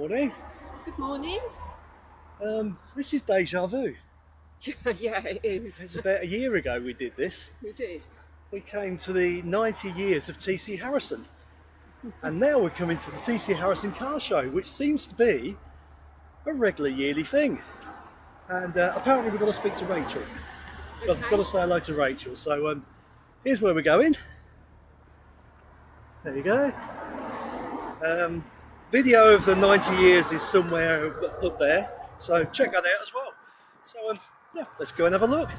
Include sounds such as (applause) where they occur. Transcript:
Morning. Good morning. Um, this is deja vu. (laughs) yeah, it is. It's about a year ago we did this. We did. We came to the 90 years of TC Harrison. And now we're coming to the TC Harrison Car Show, which seems to be a regular yearly thing. And uh, apparently we've got to speak to Rachel. I've got to say hello to Rachel. So um, here's where we're going. There you go. Um, video of the 90 years is somewhere up there. So check that out as well. So um, yeah, let's go and have a look.